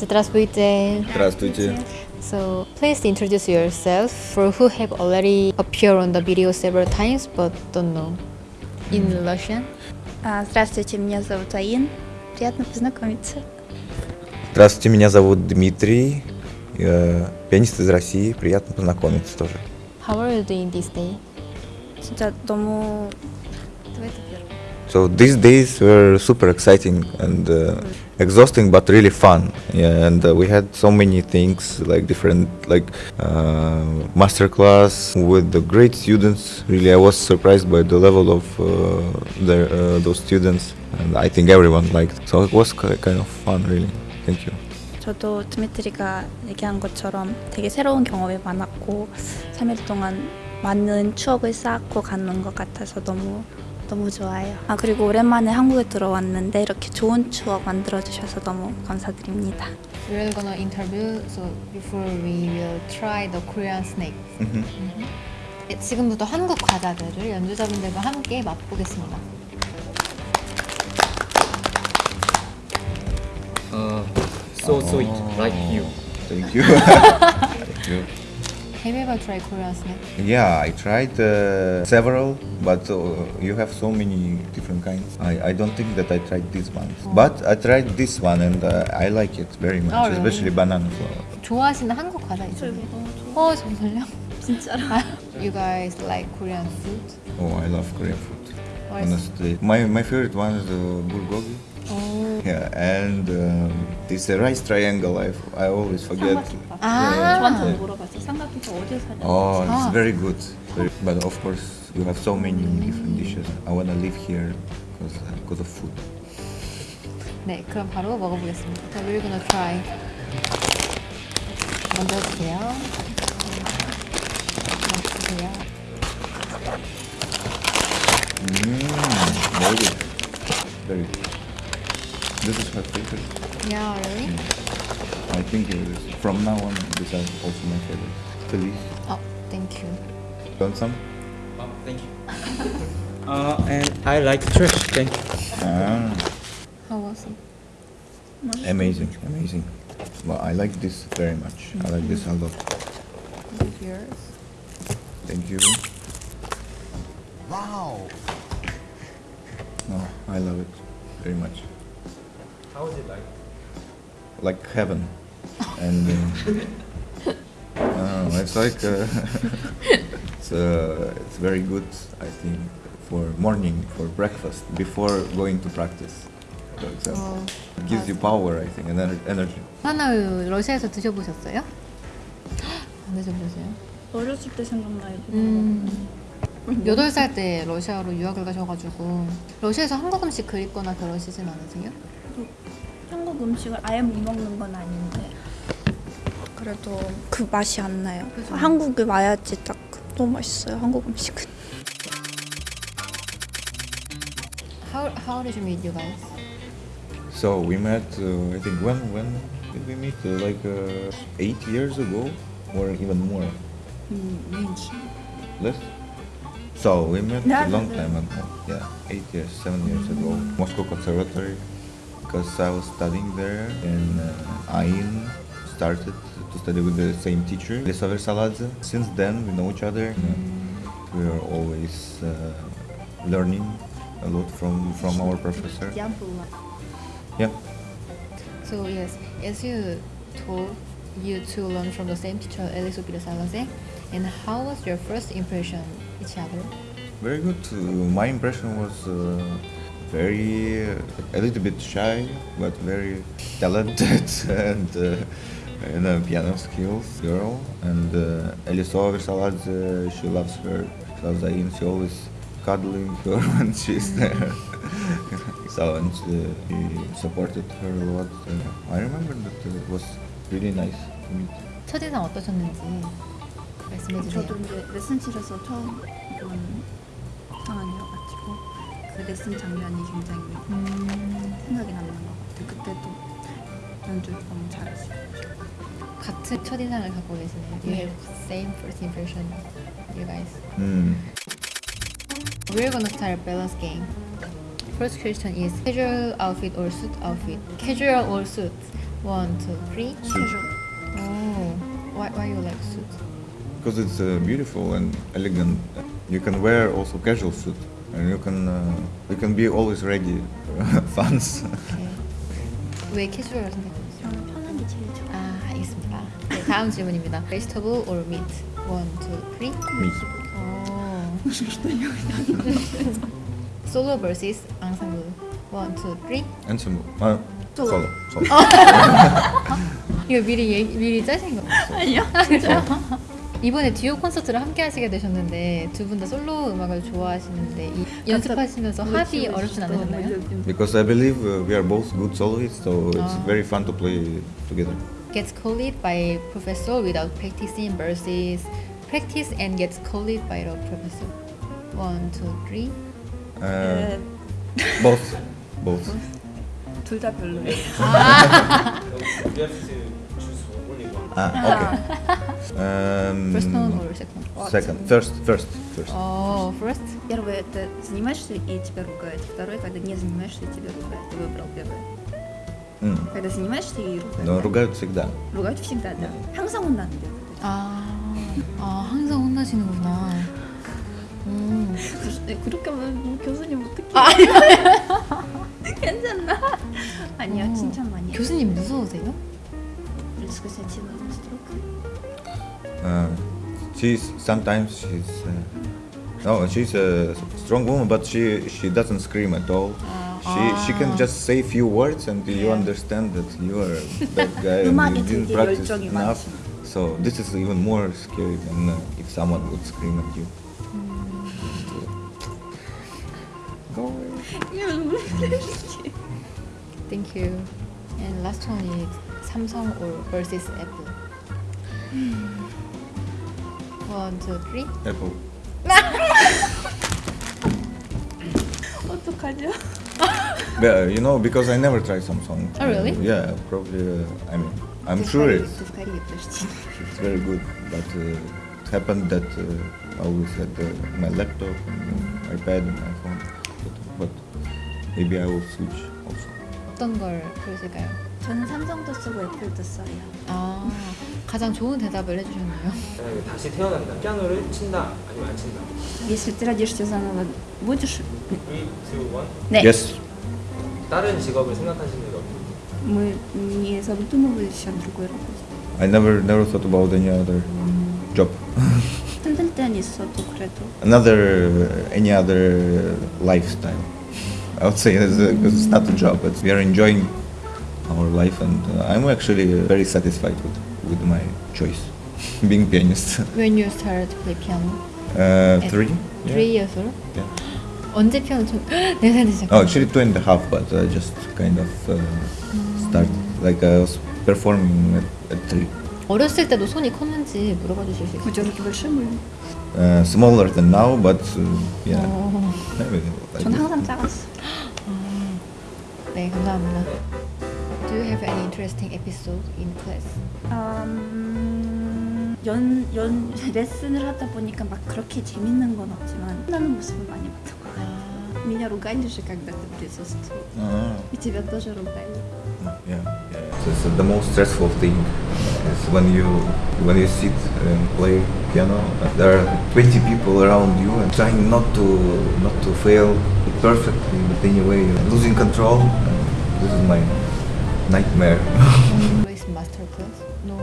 Здравствуйте. Здравствуйте. So please introduce yourself for who have already appeared on the video several times but don't know. In Russian? А, Здравствуйте, меня зовут Аин. Приятно познакомиться. Здравствуйте, меня зовут Дмитрий. Я пианист из России. Приятно познакомиться тоже. How are you doing this day? 진짜 너무 давайте первый. So these days were super exciting and uh, exhausting, but really fun. Yeah, and uh, we had so many things like different like uh, master class with the great students. Really, I was surprised by the level of uh, their, uh, those students, and I think everyone liked. So it was ki- kind of fun, really. Thank you. 저도 드미트리가 얘기한 것처럼 되게 새로운 경험이 많았고 3일 동안 많은 추억을 쌓고 가는 것 같아서 너무 너무 좋아요. 아 그리고 오랜만에 한국에 들어왔는데 이렇게 좋은 추억 만들어 주셔서 너무 감사드립니다. We're gonna interview, so before we will try the Korean snake. 네, 지금부터 한국 과자들을 연주자분들과 함께 맛보겠습니다. Uh, so sweet, like you. Thank you. Thank you. Have you ever tried Korean snake? Yeah, I tried uh, several, but uh, you have so many different kinds. I, I don't think that I tried this one, but I tried this one and uh, I like it very much, Oh, really? especially banana flower. 좋아하시는 한국 과자 있어요? 너무 좋아. 어 정말요? 진짜로. You guys like Korean food? Oh, I love Korean food. What is- Honestly, my my favorite one is uh, bulgogi. 오. Yeah, and um, this uh, rice triangle. I, I always forget. 아. 저한테 물어봤 Oh, Ah. it's very good. Very, but of course, you have so many different dishes. I wanna live here because because of food. 네, 그럼 바로 먹어보겠습니다. 자, we're gonna try. 먼저 해주세요. 주세요. Mm, very good. Very good. This is my favorite. Yeah, really? I think it is. From now on, this is also my favorite. Feliz. 어, thank you. Want some? Oh, thank you. uh, and I like trash. Thank you. Ah, How was it? amazing, amazing. Well, I like this very much. I like this a lot. This is yours. Thank you. Wow. No, I love it very much. How is it like? Like heaven. And uh, no, it's like uh, it's uh, it's very good. I think for morning for breakfast before going to practice. For example, 어, it gives you power. I think and ener- energy. 하나우 러시아에서 드셔보셨어요? 안 드셔보셨어요? 어렸을 때 생각나요. 음. 8살 때 러시아로 유학을 가셔가지고 러시아에서 한국 음식 그립거나 그러시진 않으세요? 한국 음식을 아예 못 먹는 건 아닌데 그래도 그 맛이 안 나요. 그죠. 한국에 와야지 딱 너무 맛있어요. 한국 음식은. How, how did you meet you guys? So we met. Uh, I think when when did we meet? Uh, like uh, eight years ago, or even more. Less. So we met a long time ago. Yeah, eight years, seven years ago. Moscow Conservatory, because I was studying there, and uh, Ain started to study with the same teacher, Lisa Versaladze. Since then, we know each other. We are always uh, learning a lot from from our professor. Yeah. So yes, as you told you to learn from the same teacher, Elisu Salazar, and how was your first impression each other? Very good. Uh, my impression was uh, very uh, a little bit shy, but very talented and uh, and a piano skills girl. And uh, Elisova Versaladze, she loves her. She loves Ain. She always cuddling her when she's there. so and uh, he supported her a lot. Uh, I remember that uh, it was really nice to meet. 첫인상 어떠셨는지 말씀해 주세요. 저도 이제 레슨실에서 처음 본 상황이어가지고 그 레슨 장면이 굉장히 음, 생각이 남는 것 같아요. 그때도 연주 너무 잘했어요. 같은 첫인상을 갖고 계시네요. You have same first impression, you guys. Mm. We're gonna start a balance game. First question is casual outfit or suit outfit? Casual or suit? One, two, three. Suit. Oh, why why you like suit? Because it's uh, beautiful and elegant. You can wear also casual suit, and you can uh, you can be always ready. Fans. Okay. 왜 캐주얼 선택하셨어요? 저는 편한 게 제일 좋아요. 아, 알겠습니다. 네, 다음 질문입니다. Vegetable or meat? One, two, three. Me. 어. Solo versus ensemble. One, two, three. Uh, Solo. Solo. Solo. 이거 미리 얘기, 미리 짜신 거? 아니요. 이번에 듀오 콘서트를 함께 하시게 되셨는데 두 분 다 솔로 음악을 좋아하시는데 이, 연습하시면서 합이 어렵진 않으셨나요? Because I believe uh, we are both good soloists, so it's Ah. very fun to play together. Gets called by professor without practicing versus practice and gets called by the professor. One, two, three. Uh, both. Both. 둘 다 별로예요. To choose Um, First one or second? Second. First. First. First. Oh, first. Первое это занимаешься и тебя ругают. Второе, когда не занимаешься и тебя ругают. Ты выбрал первое. Mm. Когда занимаешься и ругают. Но ругают всегда. ругают всегда, да. 항상 혼나는데. 아, 아 항상 혼나시는구나. 음. 네, 그렇게 하면 뭐 교수님 어떻게? 괜찮나? 아니요, 어. 칭찬 많이 해요. 교수님 무서우세요? Сказать ему строго. Uh, she's sometimes she's uh, no, she's a strong woman, but she she doesn't scream at all. She she can just say few words and you understand that you are a bad guy and you didn't practice enough. So this is even more scary than uh, if someone would scream at you. Mm. Thank you. And last one is Samsung or versus Apple. One, two, three. Apple. 어떡하죠? yeah, uh, you know, because I never tried Samsung. Oh, really? Uh, yeah, probably. Uh, I mean, I'm sure it's, it's very good, but uh, it happened that uh, I always had uh, my laptop, and iPad, and my phone. But, but maybe I will switch also. 어떤 걸 쓰실까요? 저는 삼성도 쓰고 애플도 써요. 아. 가장 좋은 대답을 해주셨네요. 만약에 다시 태어난다. 피아노를 친다 아니면 안 친다. Если ты родишься заново, будешь? 3, 2, 1. 네. Yes. 다른 직업을 생각하시는 게 없나요? Мы не задумывались о другой работе. I never never thought about any other job. 힘들 땐 있어도 그래도 Another uh, any other lifestyle. I would say it's, a, it's not a job, but we are enjoying our life, and uh, I'm actually uh, very satisfied with with my choice, being pianist. When you started to play piano? Uh, At three. Three years old? Yeah. 언제 피아노 좀 네살 되셨어요? Oh, actually two and a half, but I just kind of uh, started like I was performing at, at three. 어렸을 때도 손이 컸는지 물어봐 주실 수 있어요? вы 저렇게 большие были? Uh, smaller than now, but uh, yeah, 어, maybe like 전 항상 작았어. 네, 감사합니다. Do you have any interesting episode in class? 음, 연, 연 레슨을 하다 보니까 막 그렇게 재밌는 건 없지만 혼나는 모습을 많이 봤던 것 같아요. 아, Меня ругали же, когда ты присутствовал. Ah, И тебя тоже ругали. yeah, yeah. So it's the most stressful thing is when you when you sit and play piano. There are 20 people around you and trying not to not to fail perfectly, but anyway losing control. Uh, this is my nightmare. Class? No.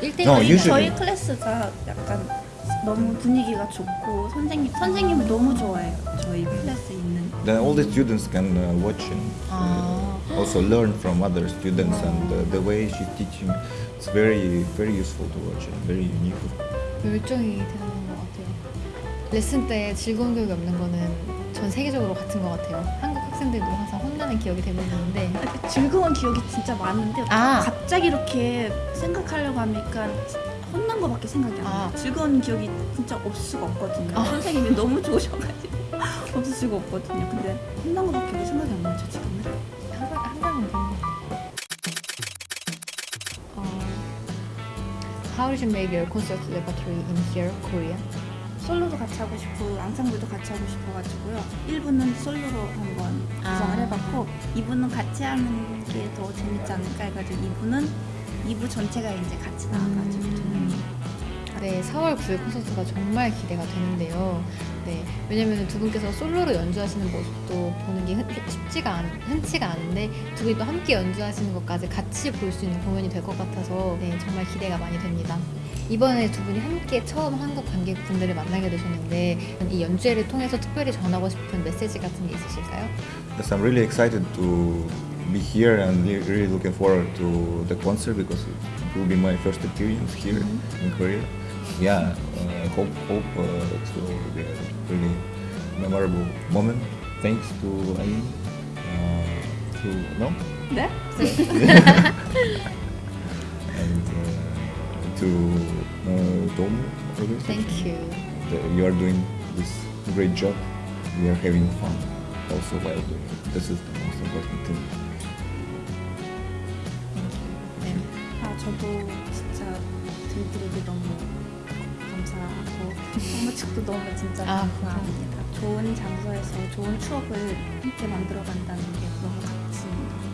1대1 No, usually- 저희 클래스가 약간 너무 분위기가 좋고 선생님 선생님을 너무 좋아해요. 저희 클래스에 있는 then all the students can uh, watch and uh, also learn from other students and uh, the way she's teaching. It's very very useful to watch and very unique. 열정이 대단한 것 같아요. 레슨 때 즐거운 기억이 없는 거는 전 세계적으로 같은 것 같아요. 학생들도 항상 혼나는 기억이 대부분인데 아, 즐거운 기억이 진짜 많은데 아. 갑자기 이렇게 생각하려고 하니까 혼난 거밖에 생각이 안 나요. 아. 즐거운 기억이 진짜 없을 수가 없거든요. 아. 선생님이 너무 좋으셔가지고 없을 수가 없거든요. 근데 혼난 거밖에 생각이 안 나죠 지금은. 항상 항상 그런 어, How did you make your concert repertoire in here, Korea? 솔로도 같이 하고 싶고 앙상블도 같이 하고 싶어가지고요. 1부는 솔로로 한번 구성을 아. 해봤고 2부는 같이 하는 게 더 재밌지 않을까 해가지고 2부는 2부 전체가 이제 같이 나와가지고 좀 네, 4월 9일 콘서트가 정말 기대가 되는데요. 네, 왜냐면 두 분께서 솔로로 연주하시는 모습도 보는 게 흔, 쉽지가 않, 흔치가 않은데 두 분이 또 함께 연주하시는 것까지 같이 볼 수 있는 공연이 될 것 같아서 네, 정말 기대가 많이 됩니다. 이번에 두 분이 함께 처음 한국 관객분들을 만나게 되셨는데 이 연주회를 통해서 특별히 전하고 싶은 메시지 같은 게 있으실까요? Yes, I'm really excited to be here and really looking forward to the concert because it will be my first experience here in Korea. Yeah, uh, hope hope uh, it will be a really memorable moment. Thanks to Ayin, uh, to no, 네? and uh, to uh, Tom. Thank you. The- You are doing this great job. We are having fun also while doing it. This is the most important thing. 네. 아 저도 진짜 들들에게 너무 감사하고 홍보 측도 너무 진짜 아, 감사합니다. 좋은 장소에서 좋은 추억을 함께 만들어 간다는 게 너무 같아요.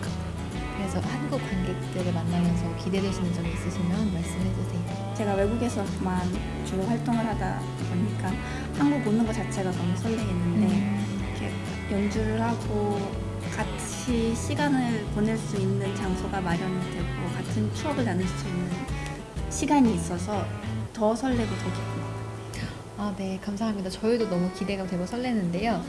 그래서 한국 관객들을 만나면서 기대되시는 점이 있으시면 말씀해 주세요. 제가 외국에서만 주로 활동을 하다 보니까 한국 오는 것 자체가 너무 설레겠는데 이렇게 연주를 하고 같이 시간을 보낼 수 있는 장소가 마련이 되고 같은 추억을 나눌 수 있는 시간이 있어서 더 설레고 더 기쁩니다. 아, 네, 감사합니다. 저희도 너무 기대가 되고 설레는데요.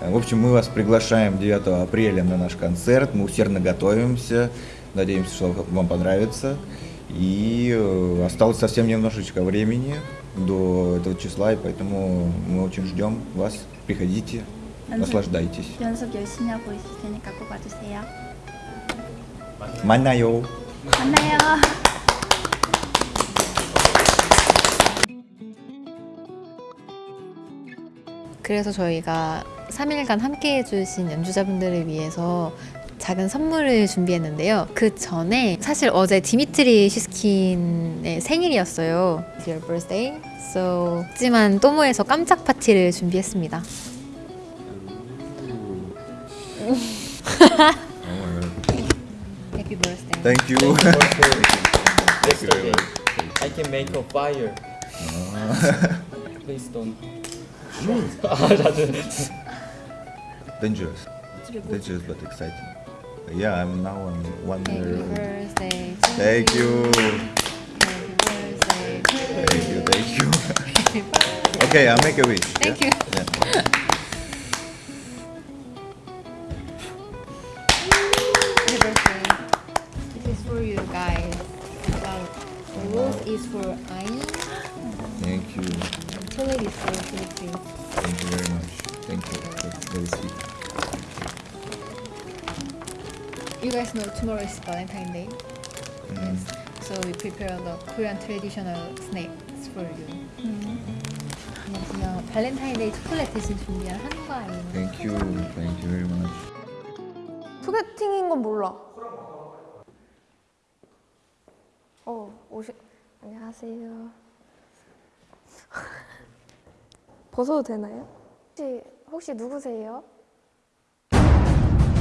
Э, в общем, мы вас приглашаем 9 апреля на наш концерт. Мы усердно готовимся. Надеемся, что вам понравится. И э, осталось совсем немножечко времени до этого числа, и поэтому мы очень ждем вас. Приходите, наслаждайтесь. 만나요. 만나요. 그래서 저희가 3일간 함께 해 주신 연주자분들을 위해서 작은 선물을 준비했는데요. 그 전에 사실 어제 디미트리 시스킨의 생일이었어요. It's your birthday. So, 하지만 또모에서 깜짝 파티를 준비했습니다. Oh. Happy birthday. Thank you. Thank. I can make a fire. Please don't. Dangerous. Dangerous but exciting. Yeah, I'm now on one Happy year. birthday Thank you. Happy birthday Thank you, thank you. Happy birthday. okay, I'll make a wish. Thank yeah? you. Yeah. Happy birthday. This is for you guys. The rose is for Ain, Thank you. and is for Filippi. You guys know tomorrow is Valentine's Day. Mm. So we prepare the Korean traditional snacks for you. 안녕하세요. 발렌타인데이 초콜릿 대신 준비한 한과예요. Thank you. Thank you very much. 소개팅인 건 몰라. 어, 오시. 안녕하세요. 벗어도 되나요? 혹시 혹시 누구세요?